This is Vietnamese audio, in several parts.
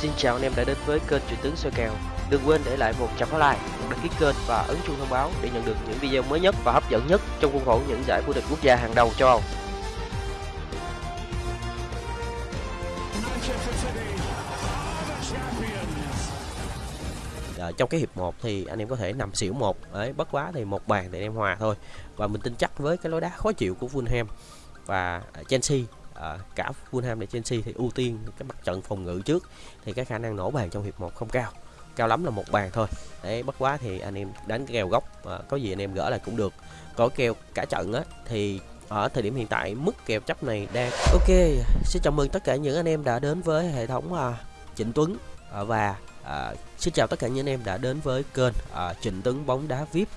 Xin chào anh em đã đến với kênh truyền tướng soi kèo. Đừng quên để lại một trăm like, một đăng ký kênh và ấn chuông thông báo để nhận được những video mới nhất và hấp dẫn nhất trong khuôn khổ những giải vô địch quốc gia hàng đầu châu Âu. Ờ, trong cái hiệp 1 thì anh em có thể nằm xỉu một đấy bất quá thì một bàn thì anh em hòa thôi. Và mình tin chắc với cái lối đá khó chịu của Fulham và ờ, Chelsea à, cả Fulham và Chelsea thì ưu tiên cái mặt trận phòng ngự trước thì cái khả năng nổ bàn trong hiệp 1 không cao. Cao lắm là một bàn thôi. Đấy bất quá thì anh em đánh kèo góc à, có gì anh em gỡ lại cũng được. Có kèo cả trận á thì ở thời điểm hiện tại mức kèo chấp này đang ok. Xin chào mừng tất cả những anh em đã đến với hệ thống à, Trịnh Tuấn à, và à, xin chào tất cả những anh em đã đến với kênh à, Trịnh Tuấn bóng đá VIP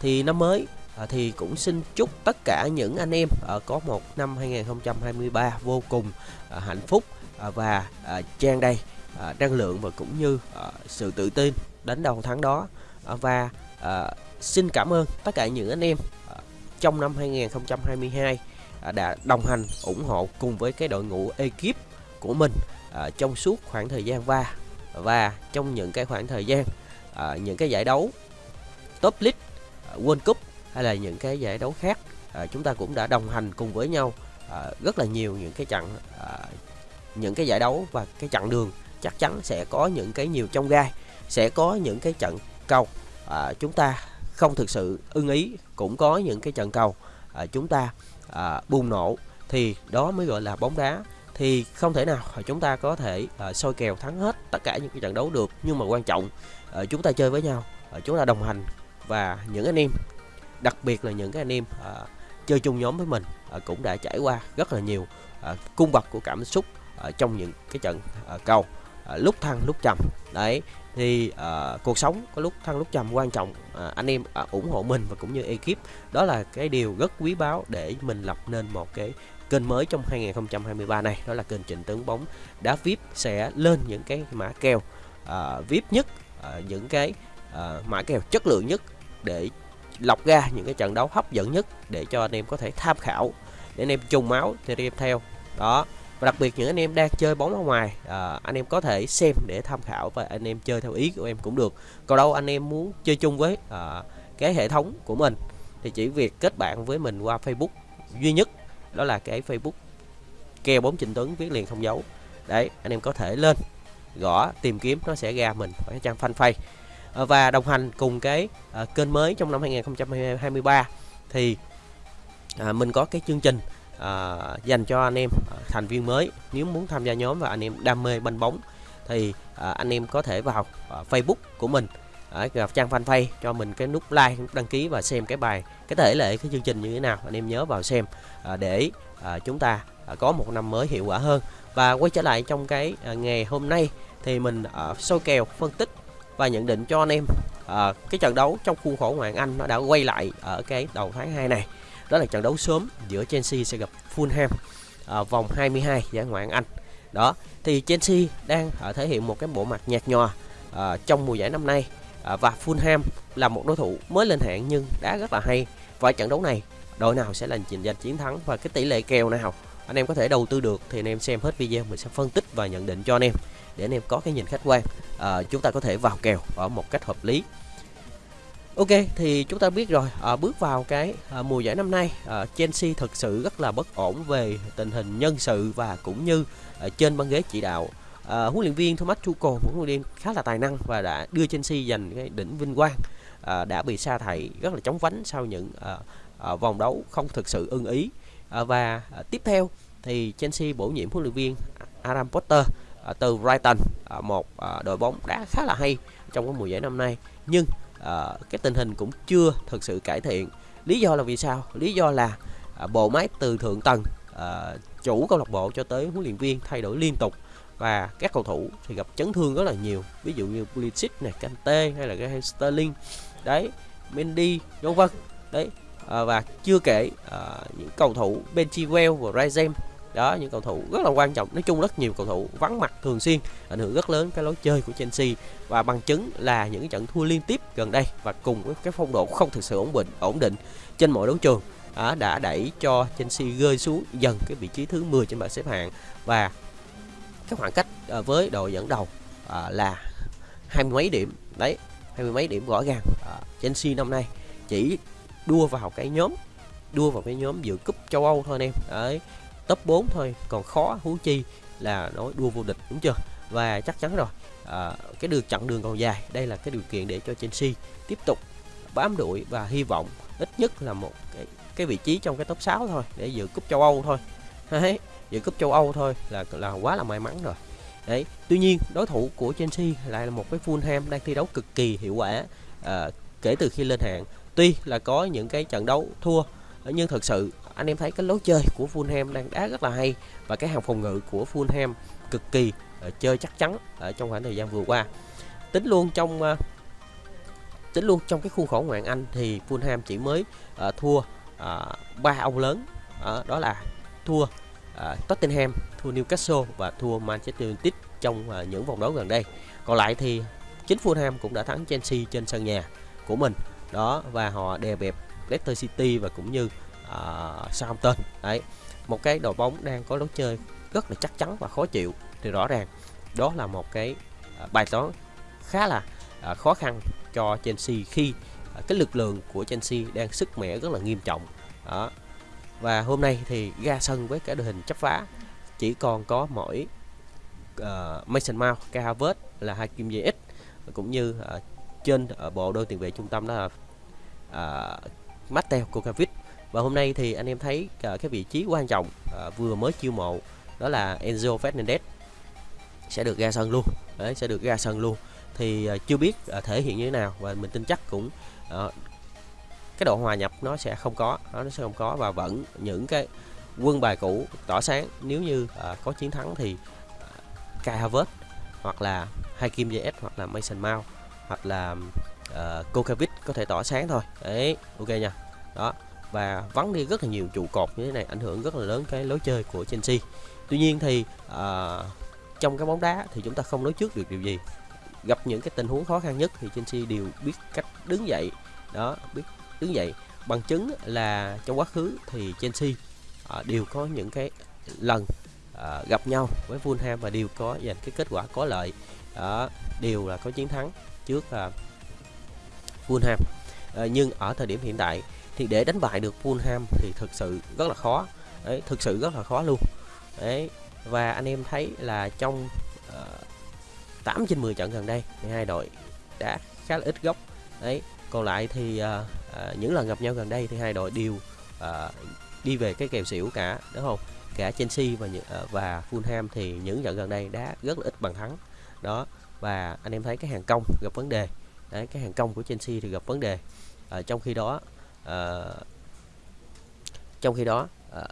thì năm mới à, thì cũng xin chúc tất cả những anh em à, có một năm 2023 vô cùng à, hạnh phúc à, và à, trang đầy à, năng lượng và cũng như à, sự tự tin đến đầu tháng đó. À, và à, xin cảm ơn tất cả những anh em à, trong năm 2022 à, đã đồng hành ủng hộ cùng với cái đội ngũ ekip của mình à, trong suốt khoảng thời gian qua và trong những cái khoảng thời gian à, những cái giải đấu top league à, world cup hay là những cái giải đấu khác à, chúng ta cũng đã đồng hành cùng với nhau à, rất là nhiều những cái trận à, những cái giải đấu và cái chặng đường chắc chắn sẽ có những cái nhiều trong gai sẽ có những cái trận cầu. À, chúng ta không thực sự ưng ý cũng có những cái trận cầu à, chúng ta à, bùng nổ thì đó mới gọi là bóng đá thì không thể nào chúng ta có thể uh, soi kèo thắng hết tất cả những cái trận đấu được. Nhưng mà quan trọng uh, chúng ta chơi với nhau uh, chúng ta đồng hành và những anh em đặc biệt là những cái anh em uh, chơi chung nhóm với mình uh, cũng đã trải qua rất là nhiều uh, cung bậc của cảm xúc uh, trong những cái trận uh, cầu uh, lúc thăng lúc trầm. Đấy thì uh, cuộc sống có lúc thăng lúc trầm quan trọng uh, anh em uh, ủng hộ mình và cũng như ekip. Đó là cái điều rất quý báu để mình lập nên một cái kênh mới trong 2023 này đó là kênh Trịnh Tướng bóng. Đá VIP sẽ lên những cái mã kèo uh, VIP nhất uh, những cái uh, mã kèo chất lượng nhất để lọc ra những cái trận đấu hấp dẫn nhất để cho anh em có thể tham khảo để anh em trùng máu thì anh em theo. Đó và đặc biệt những anh em đang chơi bóng ở ngoài à, anh em có thể xem để tham khảo và anh em chơi theo ý của em cũng được. Còn đâu anh em muốn chơi chung với à, cái hệ thống của mình thì chỉ việc kết bạn với mình qua Facebook duy nhất đó là cái Facebook. Keo bóng trình Tuấn viết liền không dấu. Đấy anh em có thể lên gõ tìm kiếm nó sẽ ra mình ở trang fanpage. Ờ, và đồng hành cùng cái uh, kênh mới trong năm 2023 thì uh, mình có cái chương trình uh, dành cho anh em uh, thành viên mới. Nếu muốn tham gia nhóm và anh em đam mê banh bóng thì uh, anh em có thể vào uh, Facebook của mình ở gặp trang fanpage cho mình cái nút like nút đăng ký và xem cái bài cái thể lệ cái chương trình như thế nào. Anh em nhớ vào xem à, để à, chúng ta à, có một năm mới hiệu quả hơn. Và quay trở lại trong cái à, ngày hôm nay thì mình à, soi kèo phân tích và nhận định cho anh em à, cái trận đấu trong khuôn khổ ngoại Anh nó đã quay lại ở cái đầu tháng 2 này. Đó là trận đấu sớm giữa Chelsea sẽ gặp Fulham à, vòng 22 giải ngoại hạng Anh. Đó thì Chelsea đang à, thể hiện một cái bộ mặt nhạt nhòa à, trong mùa giải năm nay. À, và Fulham là một đối thủ mới lên hạng nhưng đá rất là hay. Và trận đấu này đội nào sẽ là giành chiến thắng và cái tỷ lệ kèo nào anh em có thể đầu tư được thì anh em xem hết video mình sẽ phân tích và nhận định cho anh em để anh em có cái nhìn khách quan. À, chúng ta có thể vào kèo ở một cách hợp lý. Ok thì chúng ta biết rồi à, bước vào cái à, mùa giải năm nay à, Chelsea thực sự rất là bất ổn về tình hình nhân sự và cũng như à, trên băng ghế chỉ đạo à, huấn luyện viên Thomas Tuchel một huấn luyện viên khá là tài năng và đã đưa Chelsea giành cái đỉnh vinh quang. À, đã bị sa thải rất là chóng vánh sau những à, à, vòng đấu không thực sự ưng ý. À, và à, tiếp theo thì Chelsea bổ nhiệm huấn luyện viên Adam Potter à, từ Brighton. À, một à, đội bóng đá khá là hay trong cái mùa giải năm nay nhưng à, cái tình hình cũng chưa thực sự cải thiện. Lý do là vì sao? Lý do là à, bộ máy từ thượng tầng à, chủ câu lạc bộ cho tới huấn luyện viên thay đổi liên tục và các cầu thủ thì gặp chấn thương rất là nhiều. Ví dụ như Pulisic này Kante hay là cái Sterling. Đấy Mendy vân vân. Đấy à, và chưa kể à, những cầu thủ Ben Chilwell và Raizem. Đó những cầu thủ rất là quan trọng. Nói chung rất nhiều cầu thủ vắng mặt thường xuyên ảnh hưởng rất lớn cái lối chơi của Chelsea. Và bằng chứng là những trận thua liên tiếp gần đây và cùng với cái phong độ không thực sự ổn định ổn định trên mọi đấu trường à, đã đẩy cho Chelsea rơi xuống dần cái vị trí thứ 10 trên bảng xếp hạng. Và cái khoảng cách ờ, với đội dẫn đầu ờ, là hai mươi mấy điểm. Đấy hai mươi mấy điểm rõ ràng. Ờ, Chelsea năm nay chỉ đua vào cái nhóm đua vào cái nhóm dự cúp châu Âu thôi anh em. Đấy top 4 thôi. Còn khó hú chi là nói đua vô địch đúng chưa? Và chắc chắn rồi à, cái đường chặng đường còn dài. Đây là cái điều kiện để cho Chelsea tiếp tục bám đuổi và hy vọng ít nhất là một cái cái vị trí trong cái top 6 thôi để dự cúp châu Âu thôi. Đấy dự cúp châu Âu thôi là là quá là may mắn rồi. Đấy tuy nhiên đối thủ của Chelsea lại là một cái Fulham đang thi đấu cực kỳ hiệu quả à, kể từ khi lên hạng. Tuy là có những cái trận đấu thua nhưng thật sự anh em thấy cái lối chơi của Fulham đang đá rất là hay và cái hàng phòng ngự của Fulham cực kỳ uh, chơi chắc chắn ở trong khoảng thời gian vừa qua. Tính luôn trong uh, tính luôn trong cái khuôn khổ ngoại Anh thì Fulham chỉ mới uh, thua ba uh, ông lớn. Uh, đó là thua À, Tottenham, thua Newcastle và thua Manchester United trong uh, những vòng đấu gần đây. Còn lại thì chính Fulham cũng đã thắng Chelsea trên sân nhà của mình. Đó và họ đè bẹp Leicester City và cũng như uh, Southampton. Đấy một cái đội bóng đang có lối chơi rất là chắc chắn và khó chịu thì rõ ràng đó là một cái uh, bài toán khá là uh, khó khăn cho Chelsea khi uh, cái lực lượng của Chelsea đang sức mẻ rất là nghiêm trọng. Đó và hôm nay thì ra sân với cái đội hình chấp phá. Chỉ còn có mỗi uh, Mason Mount, Kai Havertz là hai kim JX cũng như uh, trên ở bộ đôi tiền vệ trung tâm đó là uh, Mateo Kovacic và hôm nay thì anh em thấy uh, cái vị trí quan trọng uh, vừa mới chiêu mộ đó là Enzo Fernandez. Sẽ được ra sân luôn. Đấy sẽ được ra sân luôn. Thì uh, chưa biết uh, thể hiện như thế nào và mình tin chắc cũng uh, cái độ hòa nhập nó sẽ không có nó sẽ không có và vẫn những cái quân bài cũ tỏ sáng. Nếu như uh, có chiến thắng thì uh, Kai Havertz hoặc là Hakim JS hoặc là Mason Mount hoặc là uh, Kokovic có thể tỏa sáng thôi. Đấy ok nha. Đó và vắng đi rất là nhiều trụ cột như thế này ảnh hưởng rất là lớn cái lối chơi của Chelsea. Tuy nhiên thì uh, trong cái bóng đá thì chúng ta không nói trước được điều gì. Gặp những cái tình huống khó khăn nhất thì Chelsea đều biết cách đứng dậy. Đó biết đứng dậy bằng chứng là trong quá khứ thì Chelsea uh, à, đều có những cái lần uh, gặp nhau với Fulham và đều có giành cái kết quả có lợi. Đó đều là có chiến thắng trước à, uh, Fulham ờ, nhưng ở thời điểm hiện tại thì để đánh bại được Fulham thì thực sự rất là khó. Đấy thực sự rất là khó luôn. Đấy và anh em thấy là trong ờ, uh, 8 trên 10 trận gần đây thì hai đội đã khá là ít góc. Đấy còn lại thì à, à, những lần gặp nhau gần đây thì hai đội đều à, đi về cái kèo xỉu cả đúng không? Cả Chelsea và à, và Fulham thì những trận gần đây đã rất là ít bằng thắng đó và anh em thấy cái hàng công gặp vấn đề. Đấy, cái hàng công của Chelsea thì gặp vấn đề. À, trong khi đó à, trong khi đó à,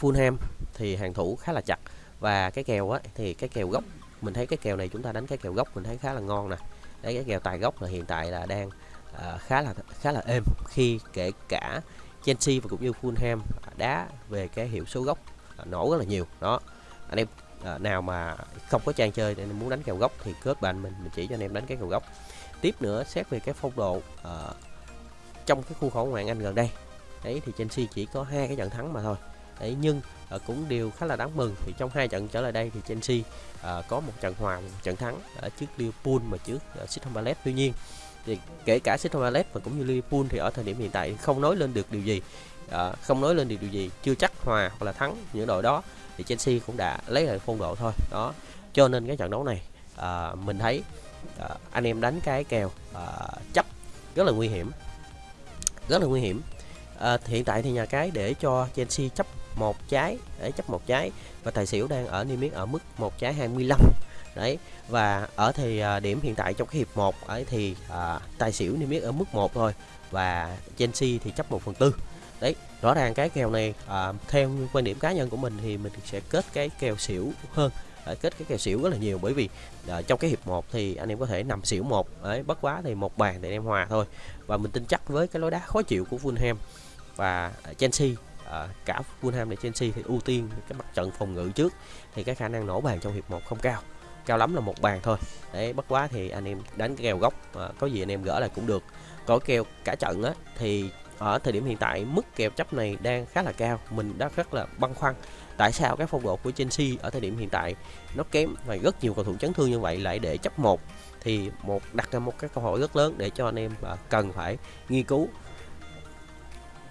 Fulham thì hàng thủ khá là chặt. Và cái kèo á thì cái kèo gốc mình thấy cái kèo này chúng ta đánh cái kèo gốc mình thấy khá là ngon nè. Đấy cái kèo tài gốc là hiện tại là đang à, khá là khá là êm khi kể cả Chelsea và cũng như Fulham đá về cái hiệu số gốc à, nổ rất là nhiều. Đó. Anh em à, nào mà không có trang chơi nên muốn đánh kèo gốc thì kết bạn mình mình chỉ cho anh em đánh cái kèo gốc. Tiếp nữa xét về cái phong độ uh, trong cái khu khổ ngoại Anh gần đây đấy thì Chelsea chỉ có hai cái trận thắng mà thôi. Đấy nhưng uh, cũng đều khá là đáng mừng thì trong hai trận trở lại đây thì Chelsea uh, à, có một trận hòa một trận thắng ở trước Liverpool mà trước uh, Crystal Palace. Tuy nhiên thì kể cả Crystal Palace và cũng như Liverpool thì ở thời điểm hiện tại không nói lên được điều gì à, không nói lên được điều gì chưa chắc hòa hoặc là thắng những đội đó thì Chelsea cũng đã lấy lại phong độ thôi. Đó cho nên cái trận đấu này à, mình thấy à, anh em đánh cái kèo à, chấp rất là nguy hiểm rất là nguy hiểm. À, hiện tại thì nhà cái để cho Chelsea chấp một trái để chấp một trái và tài xỉu đang ở niêm yết ở mức một trái 25 đấy và ở thì à, điểm hiện tại trong cái hiệp 1 ấy thì à, tài xỉu niêm yết ở mức 1 thôi và Chelsea thì chấp 1 phần tư. Đấy rõ ràng cái kèo này à, theo quan điểm cá nhân của mình thì mình sẽ kết cái kèo xỉu hơn à, kết cái kèo xỉu rất là nhiều bởi vì uh, trong cái hiệp 1 thì anh em có thể nằm xỉu một đấy bất quá thì một bàn thì anh em hòa thôi. Và mình tin chắc với cái lối đá khó chịu của Fulham và Chelsea à, cả Fulham và Chelsea thì ưu tiên cái mặt trận phòng ngự trước thì cái khả năng nổ bàn trong hiệp 1 không cao cao lắm là một bàn thôi. Đấy bất quá thì anh em đánh cái kèo góc à, có gì anh em gỡ lại cũng được. Có kèo cả trận á thì ở thời điểm hiện tại mức kèo chấp này đang khá là cao mình đã rất là băn khoăn tại sao các phong độ của Chelsea ở thời điểm hiện tại nó kém và rất nhiều cầu thủ chấn thương như vậy lại để chấp một. Thì một đặt ra một cái câu hỏi rất lớn để cho anh em à, cần phải nghiên cứu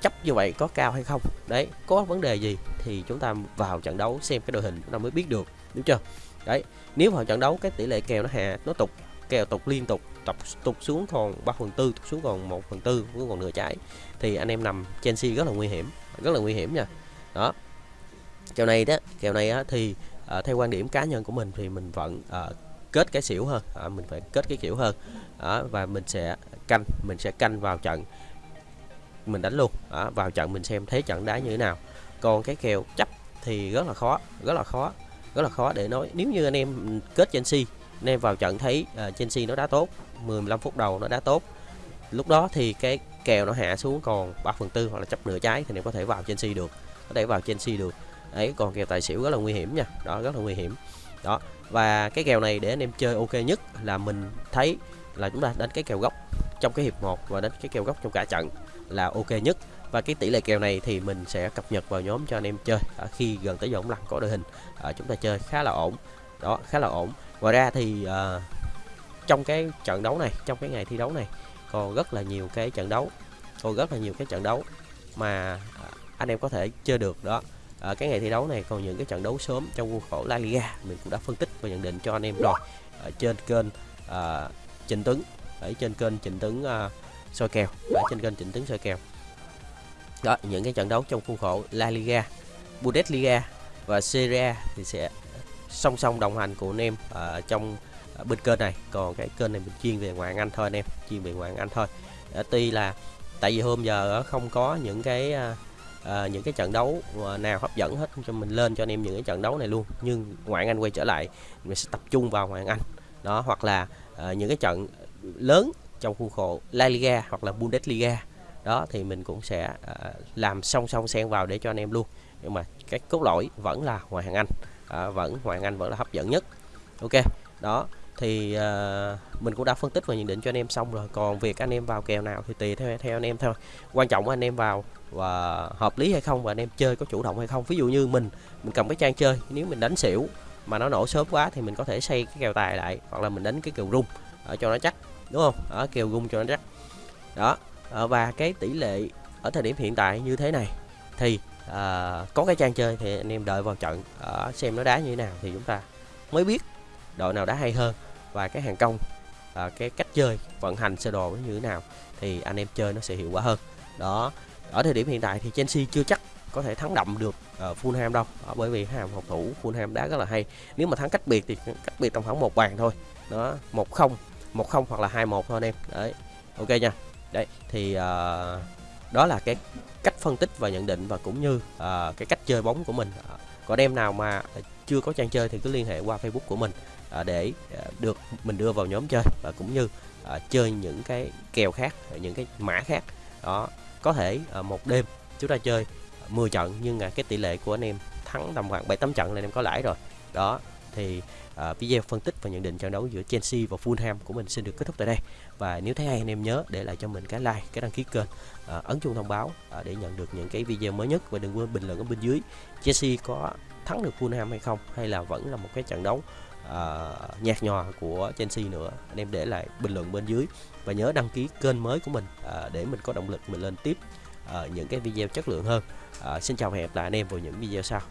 chấp như vậy có cao hay không. Đấy có vấn đề gì thì chúng ta vào trận đấu xem cái đội hình chúng ta mới biết được đúng chưa? Đấy nếu vào trận đấu cái tỷ lệ kèo nó hạ nó tục kèo tục liên tục tục tục xuống còn 3 phần tư tục xuống còn 1 phần tư cũng còn nửa trái thì anh em nằm Chelsea rất là nguy hiểm rất là nguy hiểm nha. Đó. Kèo này đó kèo này á, thì à, theo quan điểm cá nhân của mình thì mình vẫn à, kết cái xỉu hơn à, mình phải kết cái kiểu hơn. Đó, và mình sẽ canh mình sẽ canh vào trận mình đánh luôn. Đó, vào trận mình xem thế trận đá như thế nào. Còn cái kèo chấp thì rất là khó rất là khó rất là khó để nói. Nếu như anh em kết Chelsea anh em vào trận thấy uh, Chelsea nó đá tốt 15 phút đầu nó đá tốt lúc đó thì cái kèo nó hạ xuống còn 3 phần tư hoặc là chấp nửa trái thì anh em có thể vào Chelsea được có thể vào Chelsea được. Ấy còn kèo tài xỉu rất là nguy hiểm nha đó rất là nguy hiểm. Đó và cái kèo này để anh em chơi ok nhất là mình thấy là chúng ta đánh cái kèo gốc trong cái hiệp 1 và đánh cái kèo gốc trong cả trận là ok nhất và cái tỷ lệ kèo này thì mình sẽ cập nhật vào nhóm cho anh em chơi à, khi gần tới giờ bóng lăn có đội hình. À, chúng ta chơi khá là ổn. Đó khá là ổn. Ngoài ra thì à, trong cái trận đấu này trong cái ngày thi đấu này còn rất là nhiều cái trận đấu còn rất là nhiều cái trận đấu mà à, anh em có thể chơi được. Đó à, cái ngày thi đấu này còn những cái trận đấu sớm trong khuôn khổ La Liga. Mình cũng đã phân tích và nhận định cho anh em rồi. Ở trên kênh à, Trịnh Tuấn ở trên kênh Trịnh Tuấn à, soi kèo ở trên kênh Trịnh Tuấn soi kèo đó những cái trận đấu trong khuôn khổ La Liga Bundesliga và Serie A thì sẽ song song đồng hành của anh em ở trong ở bên kênh này. Còn cái kênh này mình chuyên về ngoại Anh thôi anh em chuyên về ngoại Anh thôi. À, tuy là tại vì hôm giờ không có những cái à, những cái trận đấu nào hấp dẫn hết cho mình lên cho anh em những cái trận đấu này luôn. Nhưng ngoại Anh quay trở lại mình sẽ tập trung vào ngoại Anh. Đó hoặc là à, những cái trận lớn trong khuôn khổ La Liga hoặc là Bundesliga đó thì mình cũng sẽ uh, làm song song xen vào để cho anh em luôn. Nhưng mà cái cốt lõi vẫn là ngoại hạng Anh. À, vẫn ngoại hạng Anh vẫn là hấp dẫn nhất. Ok đó thì uh, mình cũng đã phân tích và nhận định cho anh em xong rồi. Còn việc anh em vào kèo nào thì tùy theo theo anh em thôi. Quan trọng anh em vào và hợp lý hay không và anh em chơi có chủ động hay không. Ví dụ như mình mình cầm cái trang chơi nếu mình đánh xỉu mà nó nổ sớm quá thì mình có thể xây cái kèo tài lại hoặc là mình đánh cái kèo rung ở cho nó chắc đúng không? Ở kèo rung cho nó chắc. Đó à, và cái tỷ lệ ở thời điểm hiện tại như thế này thì à, có cái trang chơi thì anh em đợi vào trận à, xem nó đá như thế nào thì chúng ta mới biết đội nào đá hay hơn và cái hàng công à, cái cách chơi vận hành sơ đồ như thế nào thì anh em chơi nó sẽ hiệu quả hơn. Đó ở thời điểm hiện tại thì Chelsea chưa chắc có thể thắng đậm được uh, Fulham đâu đó, bởi vì hàng phòng thủ Fulham đá rất là hay. Nếu mà thắng cách biệt thì cách biệt tầm khoảng một bàn thôi. Đó một không một không hoặc là hai một thôi anh em. Đấy ok nha đấy thì uh, đó là cái cách phân tích và nhận định và cũng như uh, cái cách chơi bóng của mình. Uh, còn em nào mà ờ, chưa có trang chơi thì cứ liên hệ qua Facebook của mình uh, để uh, được mình đưa vào nhóm chơi và cũng như uh, chơi những cái kèo khác những cái mã khác. Đó có thể uh, một đêm chúng ta chơi 10 trận nhưng à, cái tỷ lệ của anh em thắng tầm khoảng 7 8 trận là anh em có lãi rồi. Đó thì Ờ, video phân tích và nhận định trận đấu giữa Chelsea và Fulham của mình xin được kết thúc tại đây. Và nếu thấy hay anh em nhớ để lại cho mình cái like cái đăng ký kênh ờ, ấn chuông thông báo ờ, để nhận được những cái video mới nhất. Và đừng quên bình luận ở bên dưới Chelsea có thắng được Fulham hay không hay là vẫn là một cái trận đấu uh, nhạt nhòa của Chelsea nữa. Anh em để lại bình luận bên dưới và nhớ đăng ký kênh mới của mình uh, để mình có động lực mình lên tiếp uh, những cái video chất lượng hơn. Uh, xin chào và hẹn gặp lại anh em vào những video sau.